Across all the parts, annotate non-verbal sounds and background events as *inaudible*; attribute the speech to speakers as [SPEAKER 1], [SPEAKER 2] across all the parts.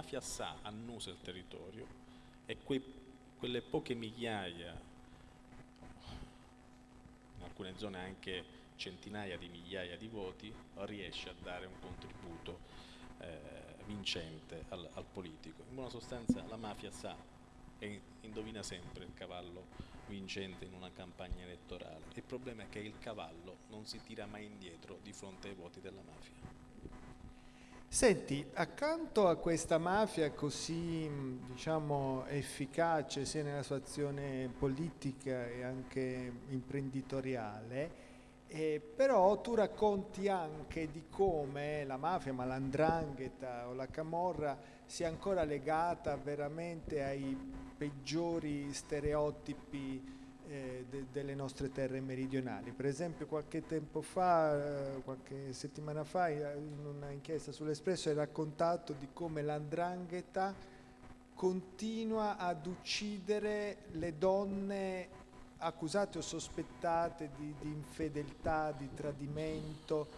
[SPEAKER 1] mafia sa, annusa il territorio e quei, quelle poche migliaia, in alcune zone anche centinaia di migliaia di voti, riesce a dare un contributo eh, vincente al, al politico. In buona sostanza la mafia sa e indovina sempre il cavallo vincente in una campagna elettorale. Il problema è che il cavallo non si tira mai indietro di fronte ai voti della mafia.
[SPEAKER 2] Senti, accanto a questa mafia così diciamo, efficace sia nella sua azione politica e anche imprenditoriale, eh, però tu racconti anche di come la mafia, ma l'andrangheta o la camorra sia ancora legata veramente ai peggiori stereotipi eh, de delle nostre terre meridionali. Per esempio qualche tempo fa, eh, qualche settimana fa, in una inchiesta sull'Espresso hai raccontato di come l'andrangheta continua ad uccidere le donne accusate o sospettate di, di infedeltà, di tradimento,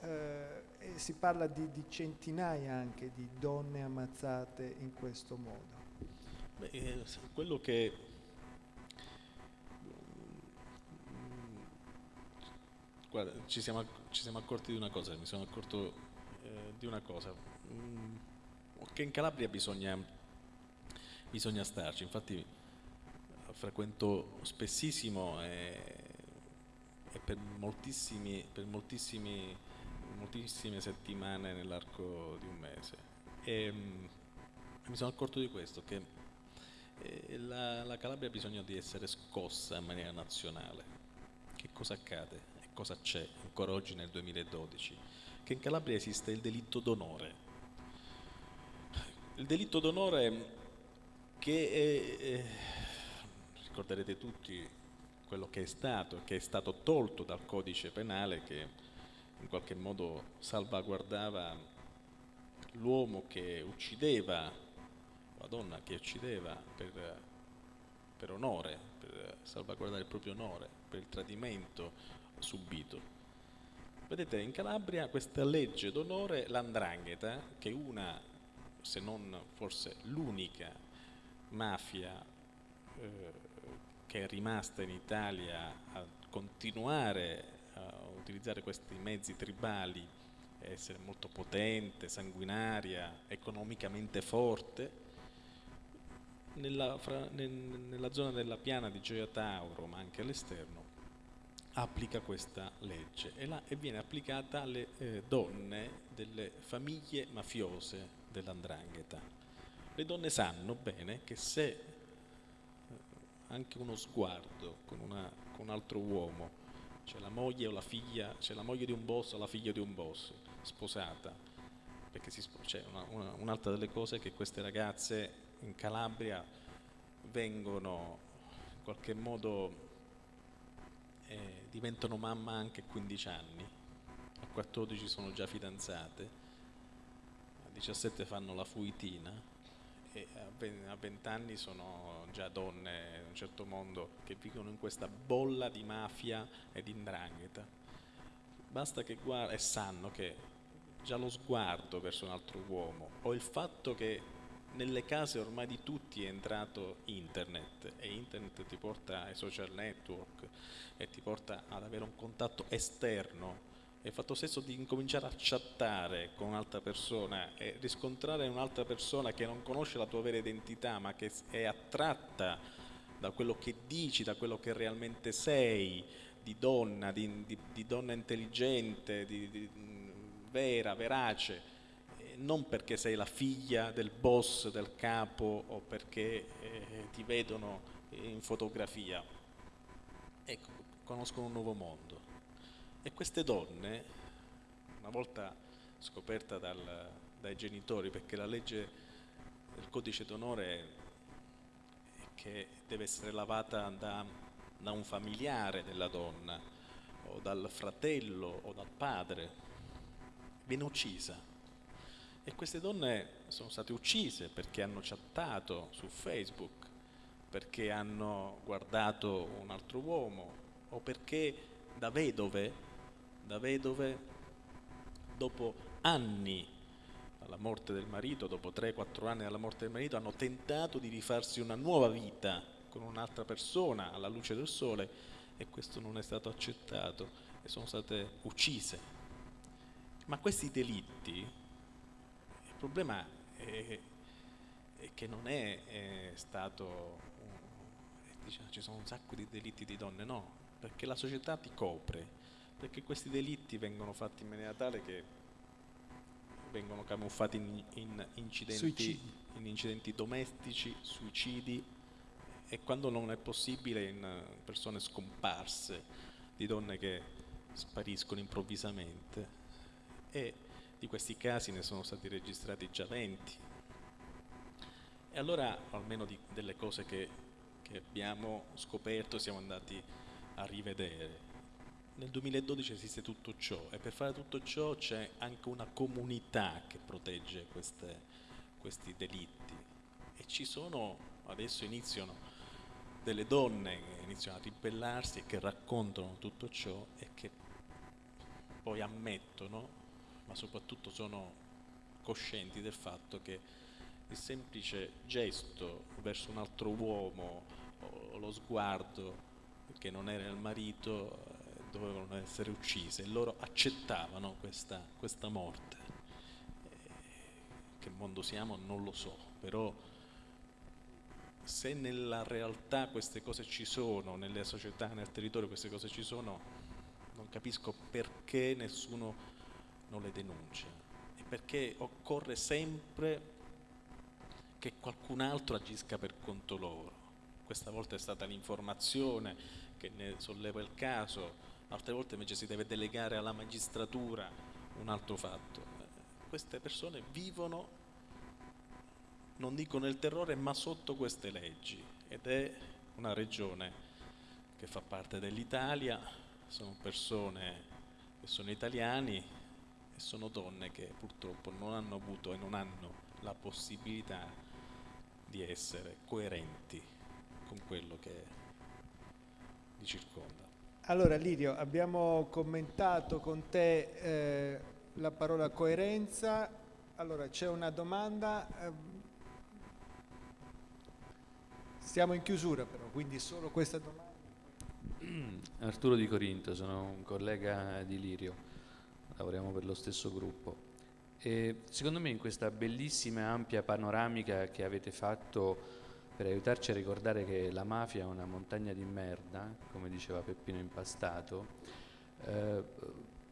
[SPEAKER 2] eh, si parla di, di, centinaia anche di donne ammazzate in questo modo.
[SPEAKER 1] Beh, eh, quello che Guarda, ci siamo, ci siamo, accorti di una cosa, mi sono accorto eh, di una cosa, mm, che in Calabria bisogna, bisogna starci, infatti frequento spessissimo e, e per, moltissimi, per moltissimi, moltissime settimane nell'arco di un mese. E, mm, mi sono accorto di questo, che eh, la, la Calabria ha bisogno di essere scossa in maniera nazionale. Che cosa accade? Cosa c'è ancora oggi nel 2012? Che in Calabria esiste il delitto d'onore. Il delitto d'onore che è, è, ricorderete tutti quello che è stato, che è stato tolto dal codice penale che in qualche modo salvaguardava l'uomo che uccideva, la donna che uccideva per, per onore, per salvaguardare il proprio onore, per il tradimento subito. Vedete, in Calabria questa legge d'onore, l'andrangheta, che è una, se non forse l'unica mafia eh, che è rimasta in Italia a continuare a utilizzare questi mezzi tribali, essere molto potente, sanguinaria, economicamente forte, nella, fra, nel, nella zona della piana di Gioia Tauro, ma anche all'esterno, applica questa legge e, la, e viene applicata alle eh, donne delle famiglie mafiose dell'andrangheta. Le donne sanno bene che se eh, anche uno sguardo con, una, con un altro uomo, c'è la moglie o la figlia, c'è la moglie di un boss o la figlia di un boss sposata, perché c'è una, un'altra delle cose è che queste ragazze in Calabria vengono in qualche modo diventano mamma anche a 15 anni, a 14 sono già fidanzate, a 17 fanno la fuitina. E a 20 anni sono già donne in un certo mondo che vivono in questa bolla di mafia e di indrangheta. Basta che guardano e sanno che già lo sguardo verso un altro uomo o il fatto che nelle case ormai di tutti è entrato internet e internet ti porta ai social network e ti porta ad avere un contatto esterno. E fatto stesso di incominciare a chattare con un'altra persona e riscontrare un'altra persona che non conosce la tua vera identità ma che è attratta da quello che dici, da quello che realmente sei, di donna, di, di, di donna intelligente, di, vera, verace, non perché sei la figlia del boss, del capo o perché eh, ti vedono in fotografia. Ecco, conoscono un nuovo mondo. E queste donne, una volta scoperta dal, dai genitori, perché la legge del codice d'onore è che deve essere lavata da, da un familiare della donna, o dal fratello o dal padre, viene uccisa e queste donne sono state uccise perché hanno chattato su Facebook, perché hanno guardato un altro uomo o perché da vedove, da vedove dopo anni alla morte del marito, dopo 3-4 anni dalla morte del marito, hanno tentato di rifarsi una nuova vita con un'altra persona alla luce del sole e questo non è stato accettato e sono state uccise. Ma questi delitti, problema è, è che non è, è stato, diciamo, ci sono un sacco di delitti di donne, no, perché la società ti copre, perché questi delitti vengono fatti in maniera tale che vengono camuffati in, in, incidenti, in incidenti domestici, suicidi e quando non è possibile in persone scomparse, di donne che spariscono improvvisamente. E di questi casi ne sono stati registrati già 20. E allora almeno di, delle cose che, che abbiamo scoperto siamo andati a rivedere nel 2012 esiste tutto ciò e per fare tutto ciò c'è anche una comunità che protegge queste, questi delitti e ci sono, adesso iniziano delle donne che iniziano a ribellarsi e che raccontano tutto ciò e che poi ammettono, ma soprattutto sono coscienti del fatto che il semplice gesto verso un altro uomo o lo sguardo che non era il marito dovevano essere uccise e loro accettavano questa, questa morte. Eh, che mondo siamo non lo so, però se nella realtà queste cose ci sono, nelle società, nel territorio queste cose ci sono, non capisco perché nessuno non le denuncia e perché occorre sempre che qualcun altro agisca per conto loro. Questa volta è stata l'informazione che ne solleva il caso, altre volte invece si deve delegare alla magistratura un altro fatto. Queste persone vivono, non dico nel terrore, ma sotto queste leggi ed è una regione che fa parte dell'Italia, sono persone che sono italiani e sono donne che purtroppo non hanno avuto e non hanno la possibilità di essere coerenti con quello che li circonda.
[SPEAKER 2] Allora Lirio, abbiamo commentato con te eh, la parola coerenza, allora c'è una domanda, eh, siamo in chiusura però, quindi solo questa domanda. *clears throat*
[SPEAKER 3] Arturo Di Corinto, sono un collega di Lirio, lavoriamo per lo stesso gruppo. E secondo me in questa bellissima e ampia panoramica che avete fatto per aiutarci a ricordare che la mafia è una montagna di merda, come diceva Peppino Impastato, eh,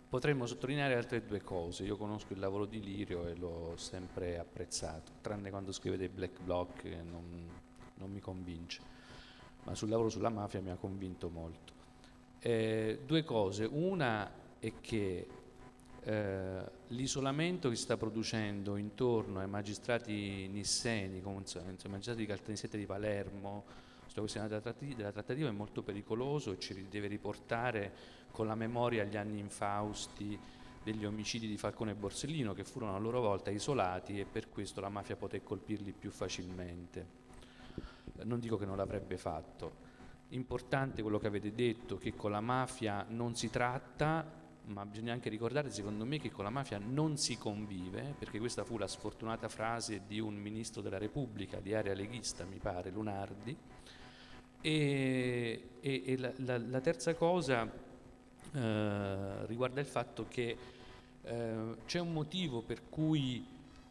[SPEAKER 3] potremmo sottolineare altre due cose. Io conosco il lavoro di Lirio e l'ho sempre apprezzato, tranne quando scrive dei black block che non, non mi convince, ma sul lavoro sulla mafia mi ha convinto molto. Eh, due cose, una è che eh, l'isolamento che si sta producendo intorno ai magistrati nisseni, come i magistrati di Caltanissetta di Palermo, sulla questione della trattativa, della trattativa è molto pericoloso e ci deve riportare con la memoria agli anni infausti degli omicidi di Falcone e Borsellino che furono a loro volta isolati e per questo la mafia poté colpirli più facilmente. Non dico che non l'avrebbe fatto. Importante quello che avete detto, che con la mafia non si tratta, ma bisogna anche ricordare secondo me che con la mafia non si convive, perché questa fu la sfortunata frase di un ministro della Repubblica di area leghista, mi pare, Lunardi. E, e, e la, la, la, terza cosa eh, riguarda il fatto che eh, c'è un motivo per cui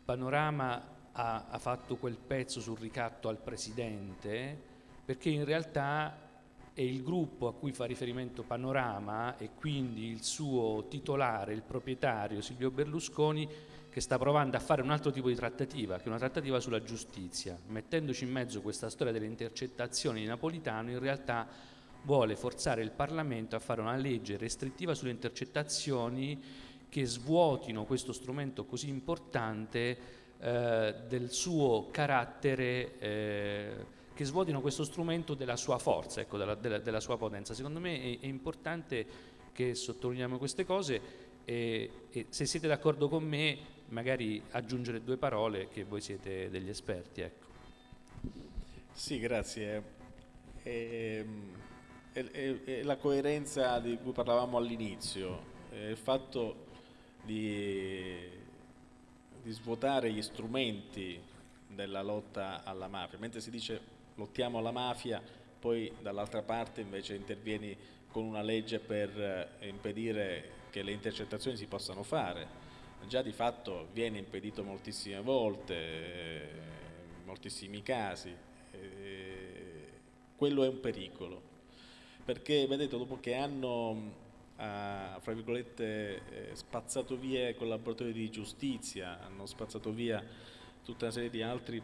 [SPEAKER 3] Panorama ha, ha fatto quel pezzo sul ricatto al Presidente, perché in realtà è il gruppo a cui fa riferimento Panorama e quindi il suo titolare, il proprietario Silvio Berlusconi, che sta provando a fare un altro tipo di trattativa, che è una trattativa sulla giustizia, mettendoci in mezzo questa storia delle intercettazioni di Napolitano, in realtà vuole forzare il Parlamento a fare una legge restrittiva sulle intercettazioni che svuotino questo strumento così importante eh, del suo carattere eh, che svuotino questo strumento della sua forza, ecco, della, della, della, sua potenza. Secondo me è, è, importante che sottolineiamo queste cose e, e se siete d'accordo con me magari aggiungere due parole che voi siete degli esperti. Ecco.
[SPEAKER 1] Sì, grazie. E, e, e, la coerenza di cui parlavamo all'inizio, il fatto di di svuotare gli strumenti della lotta alla mafia, mentre si dice lottiamo alla mafia, poi dall'altra parte invece intervieni con una legge per eh, impedire che le intercettazioni si possano fare. Già di fatto viene impedito moltissime volte, eh, in moltissimi casi, eh, quello è un pericolo, perché vedete dopo che hanno ha fra virgolette spazzato via i collaboratori di giustizia, hanno spazzato via tutta una serie di altri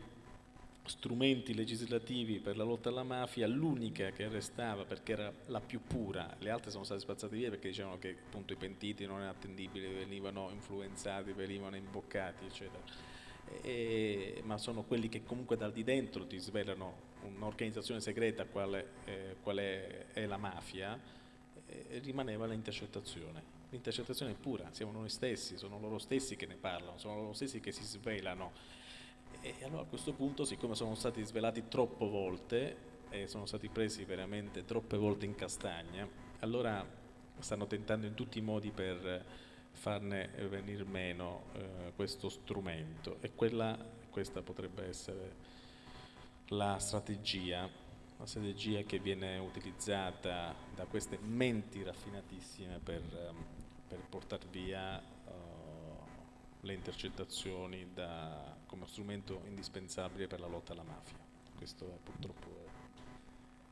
[SPEAKER 1] strumenti legislativi per la lotta alla mafia, l'unica che restava perché era la più pura, le altre sono state spazzate via perché dicevano che appunto i pentiti non erano attendibili, venivano influenzati, venivano imboccati, eccetera. E, ma sono quelli che comunque dal di dentro ti svelano un'organizzazione segreta quale, eh, quale è la mafia, eh, rimaneva l'intercettazione. L'intercettazione è pura, siamo noi stessi, sono loro stessi che ne parlano, sono loro stessi che si svelano e allora a questo punto, siccome sono stati svelati troppe volte e sono stati presi veramente troppe volte in castagna, allora stanno tentando in tutti i modi per farne venire meno eh, questo strumento. E quella, questa potrebbe essere la strategia, la strategia che viene utilizzata da queste menti raffinatissime per, per portare via le intercettazioni da, come strumento indispensabile per la lotta alla mafia. Questo è purtroppo.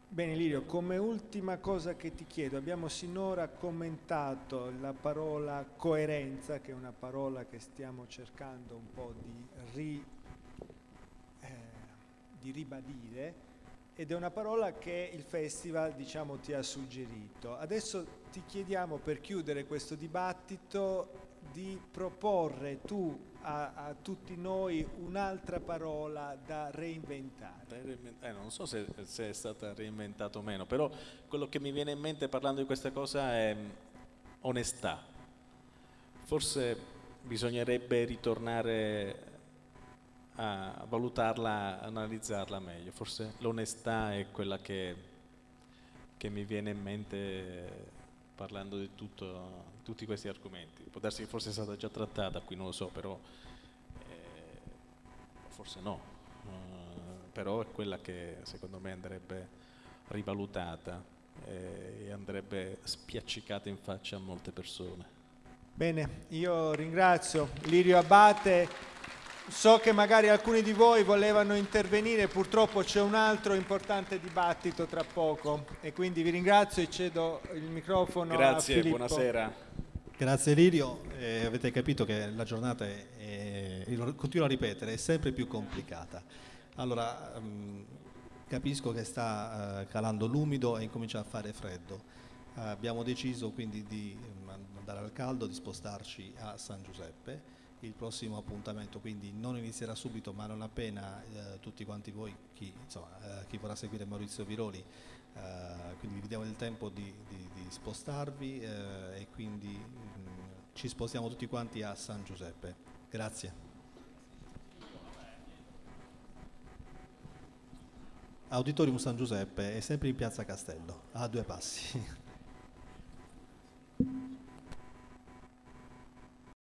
[SPEAKER 2] Bene Lirio, come ultima cosa che ti chiedo, abbiamo sinora commentato la parola coerenza, che è una parola che stiamo cercando un po' di, ri, eh, di ribadire, ed è una parola che il festival diciamo, ti ha suggerito. Adesso ti chiediamo per chiudere questo dibattito di proporre tu a, a tutti noi un'altra parola da reinventare.
[SPEAKER 1] Eh, non so se, se, è stata reinventata o meno, però quello che mi viene in mente parlando di questa cosa è mm, onestà. Forse bisognerebbe ritornare a valutarla, analizzarla meglio. Forse l'onestà è quella che, che mi viene in mente parlando di tutto tutti questi argomenti. Può darsi che forse è stata già trattata qui, non lo so, però eh, forse no. Uh, però è quella che secondo me andrebbe rivalutata eh, e andrebbe spiaccicata in faccia a molte persone.
[SPEAKER 2] Bene, io ringrazio Lirio Abate. So che magari alcuni di voi volevano intervenire, purtroppo c'è un altro importante dibattito tra poco e quindi vi ringrazio e cedo il microfono
[SPEAKER 1] Grazie,
[SPEAKER 2] a Filippo.
[SPEAKER 1] buonasera.
[SPEAKER 4] Grazie Lirio, eh, avete capito che la giornata è, è, continuo a ripetere, è sempre più complicata. Allora, mh, mm, capisco che sta uh, calando l'umido e incomincia a fare freddo. Uh, abbiamo deciso quindi di um, andare al caldo, di spostarci a San Giuseppe il prossimo appuntamento, quindi non inizierà subito, ma non appena eh, tutti quanti voi, chi, insomma, eh, chi, vorrà seguire Maurizio Viroli, eh, quindi vi diamo il tempo di, di, di spostarvi eh, e quindi mh, mm, ci spostiamo tutti quanti a San Giuseppe. Grazie. Auditorium San Giuseppe è sempre in piazza Castello, a due passi. *laughs*